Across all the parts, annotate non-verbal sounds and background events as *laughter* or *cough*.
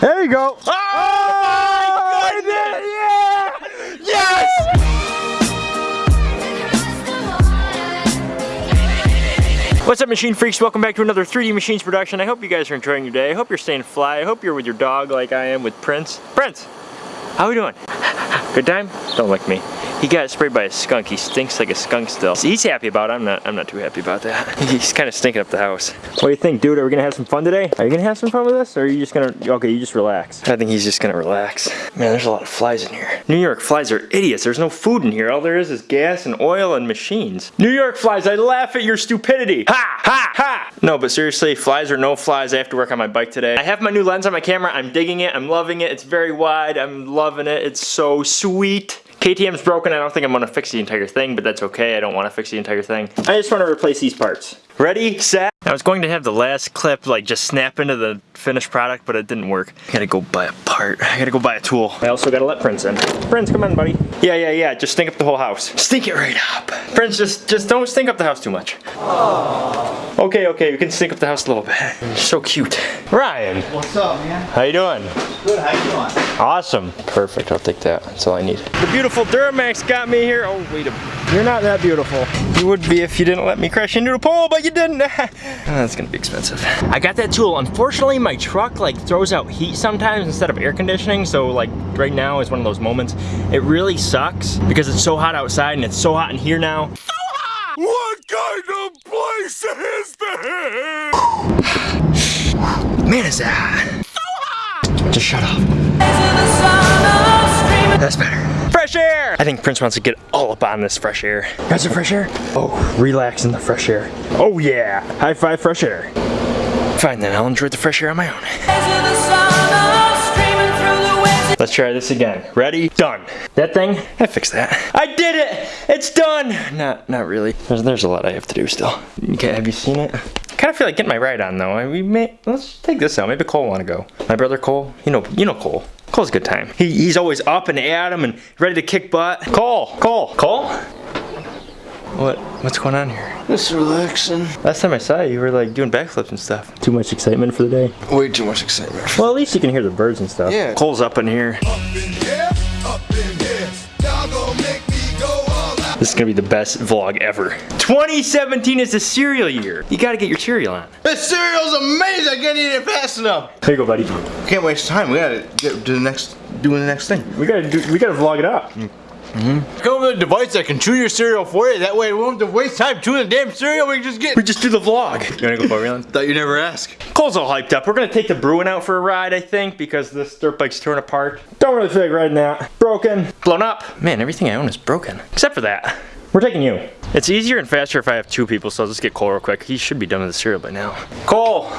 There you go. Oh, my oh, goodness! Yeah! Yes! What's up, machine freaks? Welcome back to another 3D Machines production. I hope you guys are enjoying your day. I hope you're staying fly. I hope you're with your dog like I am with Prince. Prince, how we doing? *laughs* Good time? Don't lick me. He got sprayed by a skunk. He stinks like a skunk still. He's happy about it. I'm not. I'm not too happy about that. *laughs* He's kind of stinking up the house. What do you think, dude? Are we gonna have some fun today? Are you gonna have some fun with us, or are you just gonna? Okay, you just relax. I think he's just gonna relax. Man, there's a lot of flies in here. New York flies are idiots. There's no food in here. All there is is gas and oil and machines. New York flies, I laugh at your stupidity. Ha ha ha. No, but seriously, flies or no flies, I have to work on my bike today. I have my new lens on my camera. I'm digging it. I'm loving it. It's very wide. I'm loving it. It's so sweet. KTM's broken. I don't think I'm gonna fix the entire thing, but that's okay. I don't wanna fix the entire thing. I just wanna replace these parts. Ready, set. I was going to have the last clip like just snap into the finished product, but it didn't work. I gotta go buy a part. I gotta go buy a tool. I also gotta let Prince in. Prince, come in, buddy. Yeah, yeah, yeah. Just stink up the whole house. Stink it right up. Prince, just just don't stink up the house too much. Aww. Okay, okay. we can stink up the house a little bit. You're so cute. Ryan. What's up, man? How you doing? Good, how you doing? Awesome. Perfect. I'll take that. That's all I need. The beautiful Duramax got me here. Oh, wait a minute. You're not that beautiful. You would be if you didn't let me crash into the pole, but you didn't. *laughs* That's gonna be expensive. I got that tool. Unfortunately, my truck like throws out heat sometimes instead of air conditioning. So like right now is one of those moments. It really sucks because it's so hot outside and it's so hot in here now. So hot! What kind of place is this? Man, is that So hot! Just shut up. That's better. Fresh air! I think Prince wants to get all up on this fresh air. Got some fresh air? Oh, relax in the fresh air. Oh yeah, high five fresh air. Fine then, I'll enjoy the fresh air on my own. Let's try this again. Ready? Done. That thing, I fixed that. I did it! It's done! Not not really. There's, there's a lot I have to do still. Okay, have you seen it? kind of feel like getting my ride on though. We may, let's take this out. Maybe Cole want to go. My brother Cole, you know, you know Cole. Cole's a good time. He, he's always up and at him and ready to kick butt. Cole, Cole, Cole. What? What's going on here? Just relaxing. Last time I saw you, you were like doing backflips and stuff. Too much excitement for the day? Way too much excitement. Well, at least you can hear the birds and stuff. Yeah. Cole's up in here. Up in here, up in here. Y'all make me go all out. This is gonna be the best vlog ever. 2017 is the cereal year. You gotta get your cereal on. This cereal's amazing. I can't eat it fast enough. Here you go, buddy. Can't waste time. We gotta get to the next, doing the next thing. We gotta do, we gotta vlog it up. Mm. Mm-hmm. Come with a device that can chew your cereal for you. That way we won't have to waste time chewing the damn cereal. We can just get. We just do the vlog. You wanna go for real? *laughs* Thought you never ask. Cole's all hyped up. We're gonna take the Bruin out for a ride, I think, because this dirt bike's torn apart. Don't really feel like riding that. Broken. Blown up. Man, everything I own is broken. Except for that. We're taking you. It's easier and faster if I have two people, so I'll just get Cole real quick. He should be done with the cereal by now. Cole!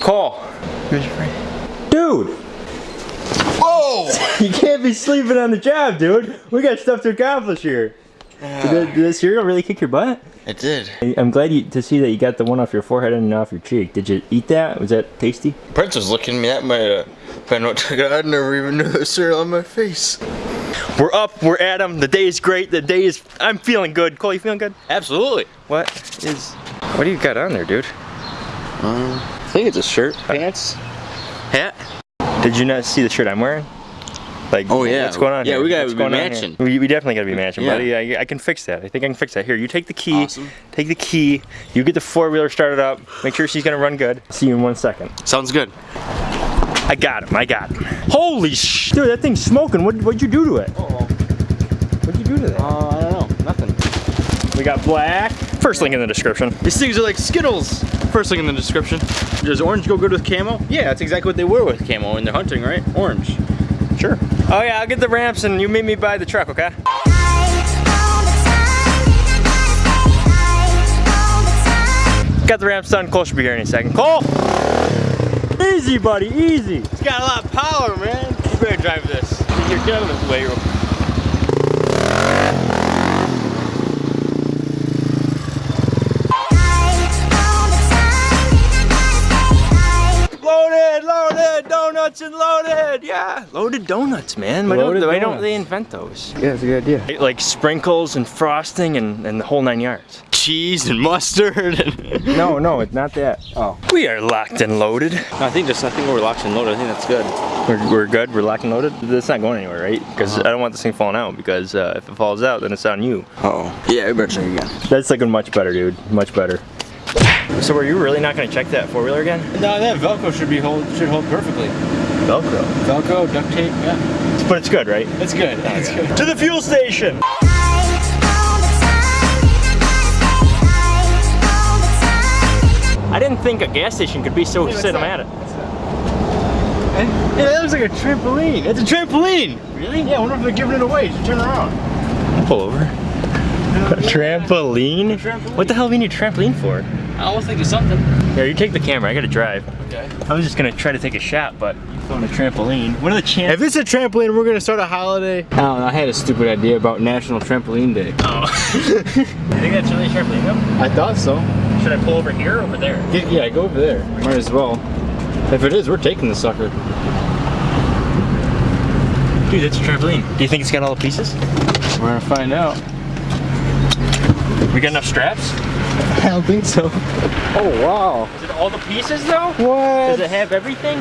Cole! Where's your friend? Dude! Whoa! *laughs* You can't be sleeping on the job, dude. We got stuff to accomplish here. Did, the, did the cereal really kick your butt? It did. I'm glad you, to see that you got the one off your forehead and off your cheek. Did you eat that? Was that tasty? Prince was looking at me. That might have been what took it. I never even knew the cereal on my face. We're up, we're at at 'em. The day is great. The day is, I'm feeling good. Cole, you feeling good? Absolutely. What is, what do you got on there, dude? Um, I think it's a shirt, pants, hat. Did you not see the shirt I'm wearing? Like, Oh, yeah. what's going on here? Yeah, here? we gotta What's be going on here? matching. We, we definitely gotta be matching, Yeah. buddy. I, I can fix that. I think I can fix that. Here, you take the key. Awesome. Take the key. You get the four-wheeler started up. Make sure she's gonna run good. See you in one second. Sounds good. I got him, I got him. Holy sh! Dude, that thing's smoking. What, what'd you do to it? Oh, What'd you do to that? Uh, I don't know. Nothing. We got black. First link in the description. These things are like Skittles. First link in the description. Does orange go good with camo? Yeah, that's exactly what they wear with camo when they're hunting, right? Orange. Sure. Oh yeah, I'll get the ramps and you meet me by the truck, okay? Got the ramps done. Cole should be here any second. Cole! Easy, buddy, easy. It's got a lot of power, man. You better drive this. You're getting this way. real- donuts and loaded, yeah. Loaded donuts, man. Why, Loaded don't, why don't donuts. they invent those? Yeah, it's a good idea. Like sprinkles and frosting and, and the whole nine yards. cheese and mustard. And *laughs* No, no, it's not that. Oh. We are locked and loaded. I think just I think we're locked and loaded. I think that's good. We're, we're good. We're locked and loaded. That's not going anywhere, right? Because Uh-huh. I don't want this thing falling out. Because uh, if it falls out, then it's on you. Uh oh. Yeah, we better check again. That's looking much better, dude. Much better. So were you really not going to check that four wheeler again? No, that Velcro should be hold should hold perfectly. Velcro. Velcro, duct tape, yeah. But it's good, right? It's good. It's good. To the fuel station. I didn't think a gas station could be so what's cinematic. Yeah, that looks like a trampoline. It's a trampoline. Really? Yeah, I wonder if they're giving it away. You should turn around. Pull over. A trampoline? trampoline. What the hell do we need a trampoline for? I was thinking something. Yeah, you take the camera. I gotta drive. Okay. I was just gonna try to take a shot, but you found a trampoline. What are the chances? If it's a trampoline, we're gonna start a holiday. I don't know. I had a stupid idea about National Trampoline Day. Oh. *laughs* you think that's really a trampoline though? I thought so. Should I pull over here or over there? Yeah, yeah, go over there. Might as well. If it is, we're taking the sucker. Dude, that's a trampoline. Do you think it's got all the pieces? We're gonna find out. We got enough straps? *laughs* I don't think so. Oh wow. Is it all the pieces though? What? Does it have everything?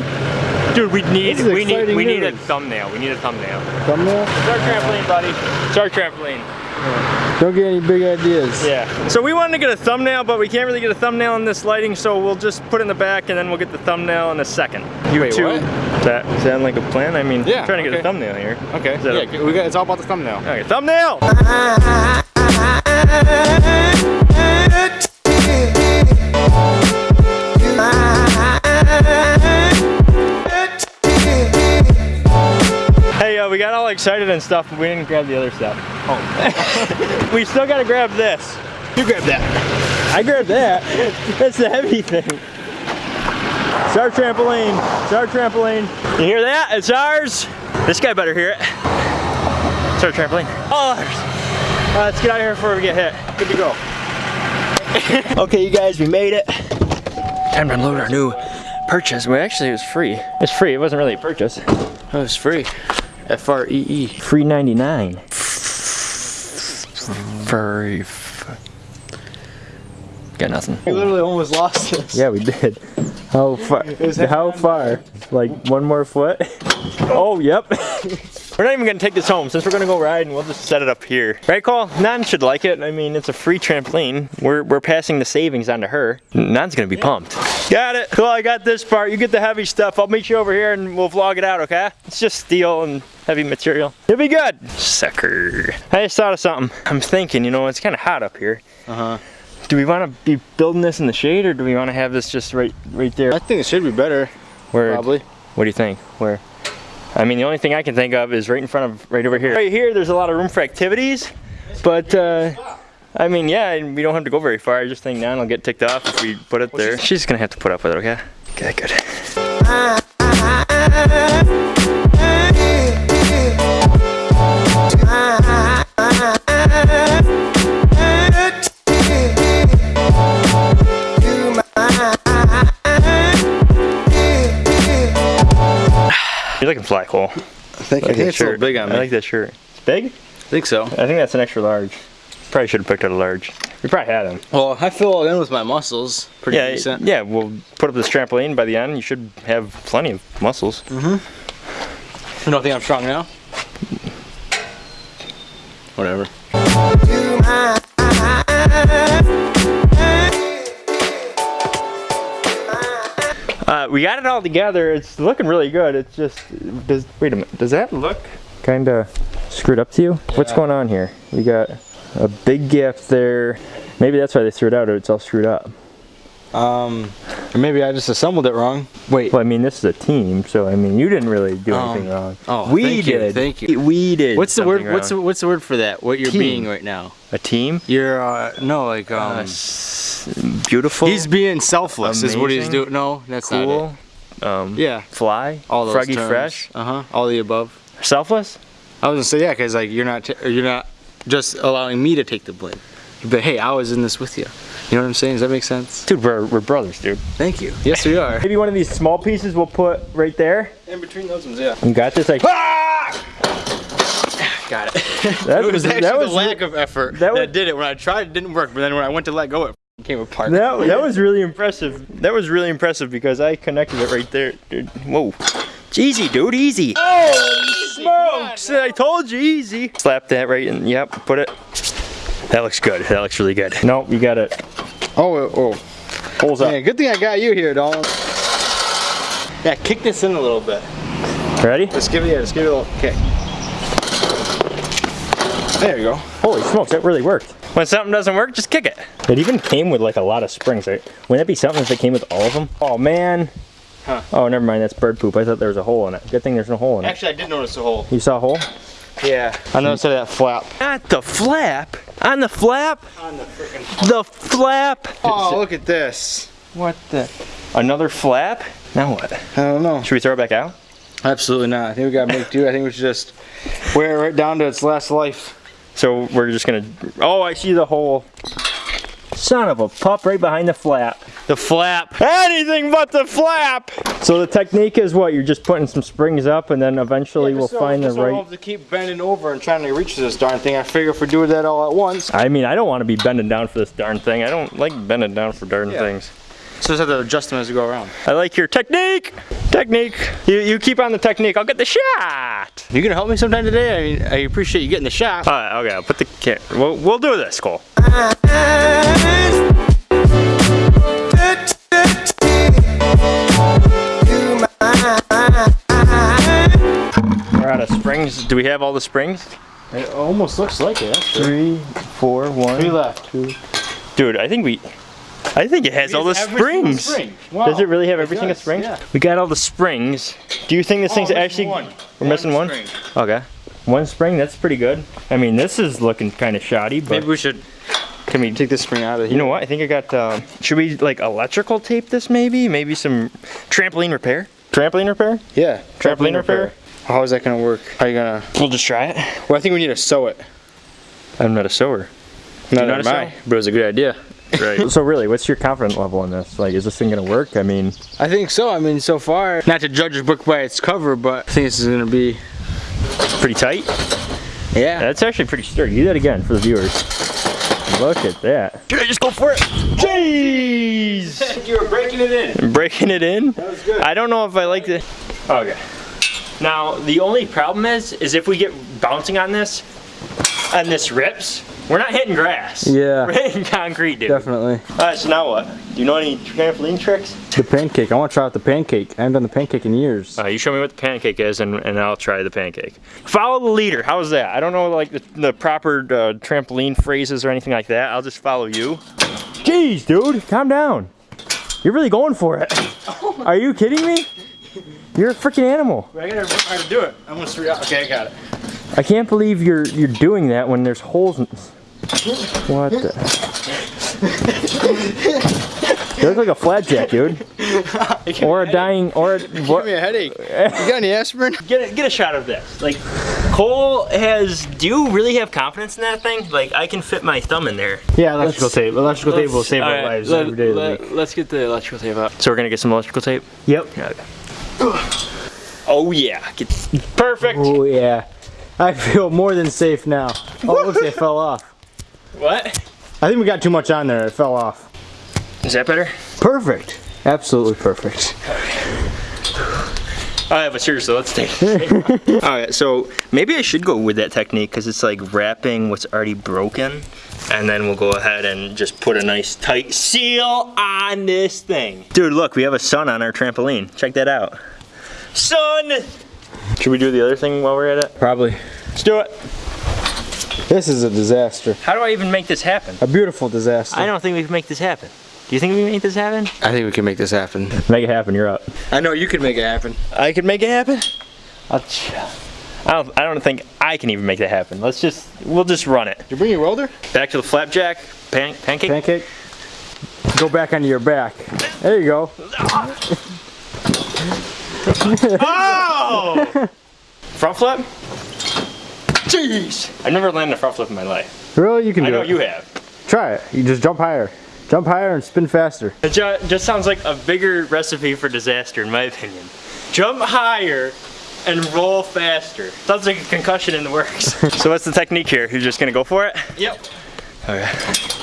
Dude, we need we need exciting we need a thumbnail. We need a thumbnail. Thumbnail? It's our trampoline, buddy. It's our trampoline. Don't get any big ideas. Yeah. So we wanted to get a thumbnail, but we can't really get a thumbnail in this lighting, so we'll just put it in the back and then we'll get the thumbnail in a second. You Wait, two. what? Is that sound like a plan? I mean, Yeah, trying to get a thumbnail here. Okay. Is that a- Yeah, we got. It's all about the thumbnail. Okay, thumbnail! *laughs* got all excited and stuff, but we didn't grab the other stuff. Oh. *laughs* we still gotta grab this. You grab that. I grabbed that. That's the heavy thing. It's our trampoline. It's our trampoline. You hear that? It's ours. This guy better hear it. It's our trampoline. All ours. Uh, let's get out of here before we get hit. Good to go. *laughs* okay, you guys, we made it. Time to unload our new purchase. Well, actually, it was free. It's free. It wasn't really a purchase. It was free. F R E E. Free 99. Furry. Got nothing. We literally almost lost this. Yeah, we did. How *laughs* far? How far? Like one more foot? Oh, yep. *laughs* we're not even gonna take this home since we're gonna go ride and we'll just set it up here. Right, Cole? Nan should like it. I mean, it's a free trampoline. We're, we're passing the savings on to her. Nan's gonna be pumped. Got it. Cool, I got this part. You get the heavy stuff. I'll meet you over here and we'll vlog it out, okay? It's just steel and heavy material. It'll be good. Sucker. I just thought of something. I'm thinking, you know, it's kind of hot up here. Uh huh. Do we want to be building this in the shade or do we want to have this just right right there? I think it should be better. Where, Probably. What do you think? Where? I mean, the only thing I can think of is right in front of, right over here. Right here, there's a lot of room for activities, but uh, I mean, yeah, and we don't have to go very far. I just think Nan will get ticked off if we put it there. She's gonna have to put up with it, okay? Okay, good. *laughs* You're looking fly, Cole. I think, I like that it's a little shirt. big on me. I like that shirt. It's big? I think so. I think that's an extra large. Probably should have picked out a large. We probably had them. Well, I fill all in with my muscles. Pretty Yeah, decent. yeah. We'll put up this trampoline by the end. You should have plenty of muscles. Mm-hmm. You don't think I'm strong now? Whatever. Uh, we got it all together. It's looking really good. It's just does wait a minute. Does that look kind of screwed up to you? What's going on here? We got a big gap there. Maybe that's why they threw it out. Or it's all screwed up. Um, or maybe I just assembled it wrong. Wait. Well, I mean, this is a team, so I mean, you didn't really do Oh. anything wrong. Oh, we thank you, did. thank you. We did. What's the word? something What's the, what's the word for that? What you're Team. being right now? a team? You're uh, no like um. Uh, beautiful. he's being selfless. Is what he's doing. No, that's not cool. Um. Yeah. Fly. All those Froggy terms. fresh. Uh huh. All the above. Selfless. I was gonna say yeah, cause like you're not t- you're not just allowing me to take the blame. But hey, I was in this with you. You know what I'm saying? Does that make sense? Dude, we're, we're brothers, dude. Thank you. Yes, we are. Maybe one of these small pieces we'll put right there. In between those ones, yeah. You got this? Like, ah! Got it. *laughs* That it was actually that was the lack of effort that that, did it. When I tried, it didn't work. But then when I went to let go, it came apart. that, that was really impressive. That was really impressive because I connected it right there. Dude, whoa. It's easy, dude, easy. Oh, smokes! I told you, easy. Slap that right in. Yep, put it. That looks good. That looks really good. Nope, you got it. Oh, oh. Holes up. Man, good thing I got you here, Dolan. Yeah, kick this in a little bit. Ready? Let's give it, yeah, let's give it a little kick. There you go. Holy smokes, that really worked. When something doesn't work, just kick it. It even came with like a lot of springs. Right? Wouldn't that be something if it came with all of them? Oh man. Huh. Oh, never mind. That's bird poop. I thought there was a hole in it. Good thing there's no hole in it. Actually, I did notice a hole. You saw a hole? Yeah. I noticed that flap. At the flap. On the flap. On the freaking. The flap. Oh, look at this. What the? Another flap? Now what? I don't know. Should we throw it back out? Absolutely not. I think we gotta make do. I think we should just wear it right down to its last life. So we're just gonna. Oh, I see the hole. Son of a pup right behind the flap. The flap. Anything but the flap. So the technique is what? You're just putting some springs up and then eventually we'll find the right... I don't have to keep bending over and trying to reach this darn thing. I figure if we do that all at once. I mean, I don't want to be bending down for this darn thing. I don't like bending down for darn Yeah. things. So just have to adjust them as we go around. I like your technique. Technique. You, you keep on the technique. I'll get the shot. You gonna help me sometime today? I mean, I appreciate you getting the shot. All right, okay, I'll put the camera. We'll, we'll do this, Cole. Uh, uh, springs. Do we have all the springs? It almost looks like it. Actually. Three, four, one. Three left. Dude, I think we. I think it has all the springs. spring Does it really have every single spring? yeah. We got all the springs. Do you think this thing's actually? One. We're missing one. Okay. One spring. That's pretty good. I mean, this is looking kind of shoddy, but Maybe we should can we take this spring out of here. You know what? I think I got. Um, should we like electrical tape this? Maybe. Maybe some trampoline repair. Trampoline repair. Yeah. Trampoline repair. How is that gonna work? How are you gonna? We'll just try it. Well, I think we need to sew it. I'm not a sewer. Not not am a I, but it was a good idea. *laughs* Right. so really, what's your confidence level in this? Like, is this thing gonna work? I mean, I think so. I mean, so far, not to judge a book by its cover, but I think this is gonna be. pretty tight. Yeah. That's actually pretty sturdy. Do that again for the viewers. Look at that. Should I just go for it? Jeez! *laughs* you were breaking it in. Breaking it in. That was good. I don't know if I like the. Okay. Now the only problem is, is if we get bouncing on this, and this rips, we're not hitting grass. Yeah. *laughs* We're hitting concrete, dude. Definitely. All right. So now what? Do you know any trampoline tricks? The pancake. I want to try out the pancake. I haven't done the pancake in years. Uh, you show me what the pancake is, and, and I'll try the pancake. Follow the leader. How's that? I don't know like the, the proper uh, trampoline phrases or anything like that. I'll just follow you. Jeez, dude, calm down. You're really going for it. *laughs* Are you kidding me? You're a freaking animal. I gotta learn how to do it. I'm gonna street out. Okay, I got it. I can't believe you're you're doing that when there's holes in. What the? You look like a flat jack, dude. *laughs* Or a dying, or a, Give me a headache. You got any aspirin? *laughs* Get a, get a shot of this. Like, Cole has. Do you really have confidence in that thing? Like, I can fit my thumb in there. Yeah, electrical tape. Electrical tape will save our alright, lives let- every day of the week. Let's get the electrical tape out. So we're gonna get some electrical tape. Yep. Oh yeah, get, perfect. Oh yeah. I feel more than safe now. Oh, it looks like it fell off. What? I think we got too much on there. It fell off. Is that better? Perfect. Absolutely perfect. All right, but seriously, let's take it. *laughs* All right, so maybe I should go with that technique because it's like wrapping what's already broken, and then we'll go ahead and just put a nice tight seal on this thing. Dude, look, we have a sun on our trampoline. Check that out. Sun! Should we do the other thing while we're at it? Probably. Let's do it. This is a disaster. How do I even make this happen? A beautiful disaster. I don't think we can make this happen. Do you think we can make this happen? I think we can make this happen. Make it happen, you're up. I know you can make it happen. I can make it happen? I'll ch- I don't, I don't think I can even make that happen. Let's just, we'll just run it. You bring your welder? Back to the flapjack, pan, pancake. Pancake. Go back onto your back. There you go. *laughs* *laughs* Oh! front flip? Jeez! I've never landed a front flip in my life. Really? You can do. it. I know it. you have. Try it. You just jump higher. Jump higher and spin faster. It ju- just sounds like a bigger recipe for disaster, in my opinion. Jump higher and roll faster. Sounds like a concussion in the works. *laughs* so what's the technique here? You're just gonna go for it? Yep. Okay.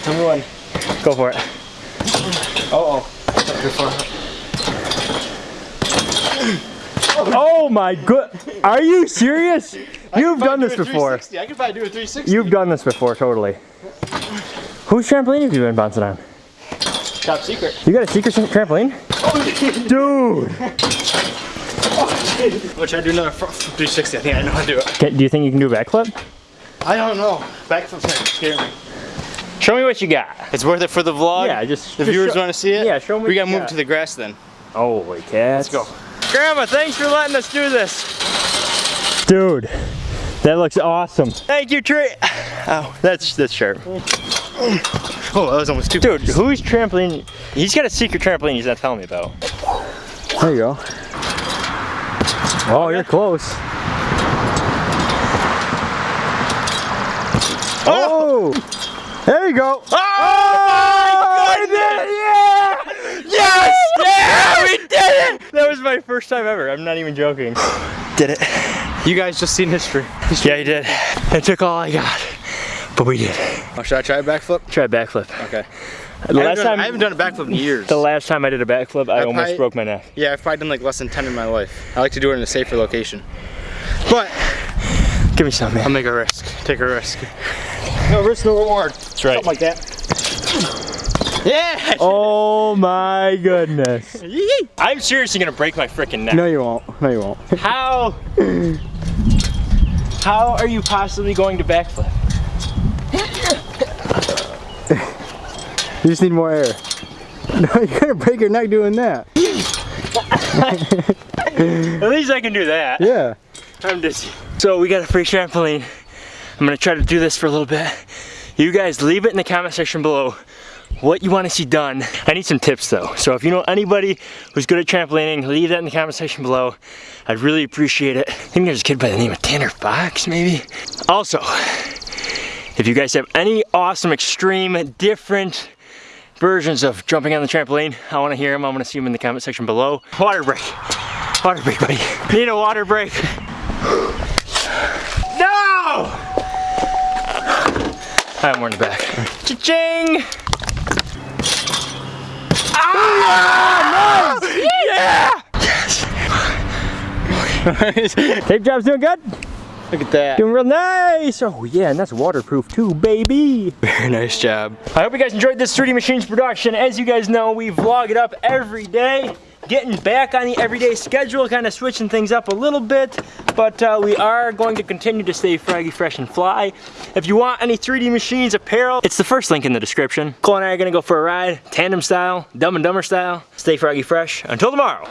Number one. Go for it. Oh. *laughs* Oh my good. Are you serious? You've done this before. I could probably do a 360. You've done this before, totally. Whose trampoline have you been bouncing on? Top secret. You got a secret trampoline? *laughs* Dude! Which I do another fr- 360. I think I know how to do it. Can, do you think you can do a backflip? I don't know. Backflips might scare me. Show me what you got. It's worth it for the vlog. Yeah, just The just viewers want to see it. Yeah, show me We gotta you move got. to the grass then. Holy cats. Let's go. Grandma, thanks for letting us do this. Dude, that looks awesome. Thank you, Trey. Oh, that's that's sharp. Oh, that was almost too. Dude, who's trampoline? He's got a secret trampoline he's not telling me about. There you go. Oh, you're close. Oh! oh! There you go. Oh, I did it! Yeah! Yes! Yeah! We did it! That was my first time ever. I'm not even joking. Did it. You guys just seen history. Yeah, I did. It took all I got, but we did. Oh, should I try a backflip? Try a backflip. Okay. The I last haven't, done, time, I haven't done a backflip in *laughs* years. the last time I did a backflip, I, I almost probably- broke my neck. Yeah, I've probably done like less than 10 in my life. I like to do it in a safer location. But Give me some, man. I'll make a risk. Take a risk. No risk, no reward. That's right. Something like that. *laughs* Yeah! Oh my goodness. I'm seriously gonna break my freaking neck. No, you won't. No, you won't. *laughs* How? How are you possibly going to backflip? You just need more air. *laughs* No, you're gonna break your neck doing that. At least I can do that. Yeah. I'm dizzy. So we got a free trampoline. I'm gonna try to do this for a little bit. You guys leave it in the comment section below what you want to see done. I need some tips though. So if you know anybody who's good at trampolining, leave that in the comment section below. I'd really appreciate it. I think there's a kid by the name of Tanner Fox, maybe. Also, if you guys have any awesome, extreme, different versions of jumping on the trampoline, I want to hear them. I want to see them in the comment section below. Water break. Water break, buddy. Need a water break. No! I have more in the back. Cha-ching! Ah! Nice! Yeah! Yes! Tape job's doing good? Look at that. Doing real nice! Oh yeah, and that's waterproof too, baby! Very nice job. I hope you guys enjoyed this 3D Machines production. As you guys know, we vlog it up every day. Getting back on the everyday schedule, kind of switching things up a little bit, but uh, we are going to continue to stay froggy, fresh, and fly. If you want any 3D Machines apparel, it's the first link in the description. Cole and I are gonna go for a ride, tandem style, dumb and dumber style. Stay froggy fresh. Until tomorrow.